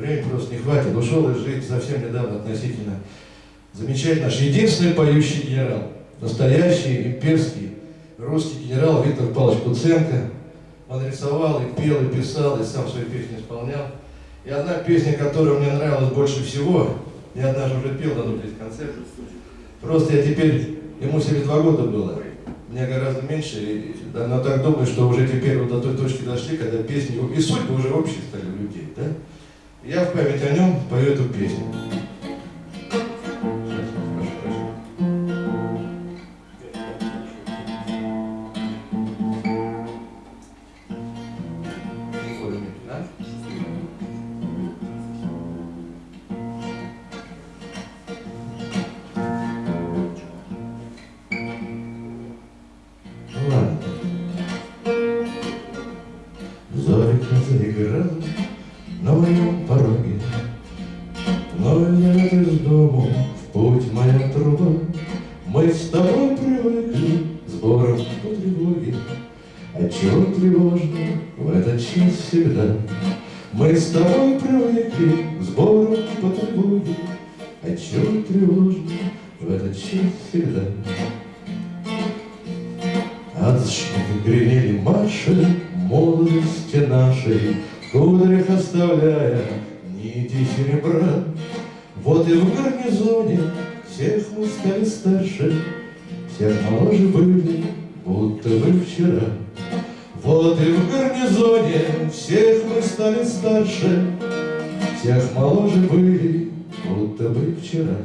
Времени просто не хватит. Ушел из жизни совсем недавно относительно. Замечательно. Наш единственный поющий генерал. Настоящий имперский русский генерал Виктор Павлович Куценко. Он рисовал и пел, и писал, и сам свои песни исполнял. И одна песня, которая мне нравилась больше всего, я однажды уже пел на здесь концерт. Просто я теперь, ему 72 года было, мне гораздо меньше, и, да, но так думаю, что уже теперь вот до той точки дошли, когда песни, и судьбы уже общие стали у людей, да? Я в память о нем пою эту песню. Но я из дому, в путь моя труба, Мы с тобой привыкли сбором по тревоге. Отчего а тревожно в этот час всегда? Мы с тобой привыкли сбором по тревоге. Отчего а тревожно в этот час всегда? Адушки гремели марши молодости нашей, кудрях оставляя нити серебра. Вот и в гарнизоне всех мы стали старше, Всех моложе были, будто бы вчера. Вот и в гарнизоне всех мы стали старше, Всех моложе были, будто бы вчера.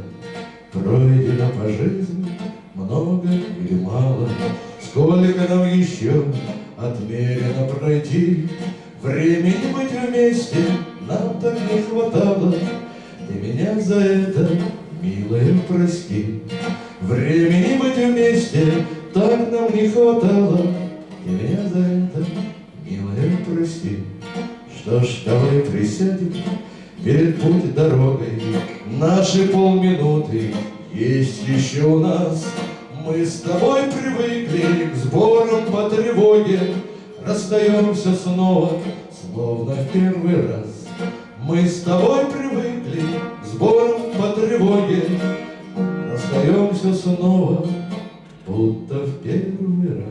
Пройдено по жизни много или мало, Сколько нам еще отмерено пройти, Времени быть вместе нам так не хватало, Ты меня за это, милая, прости. Времени быть вместе так нам не хватало, Ты меня за это, милая, прости. Что ж, давай присядем перед путь дорогой, Наши полминуты есть еще у нас. Мы с тобой привыкли к сборам по тревоге, расстаемся снова, словно в первый раз. Мы с тобой привыкли с сборам по тревоге, расстаемся снова, будто в первый раз.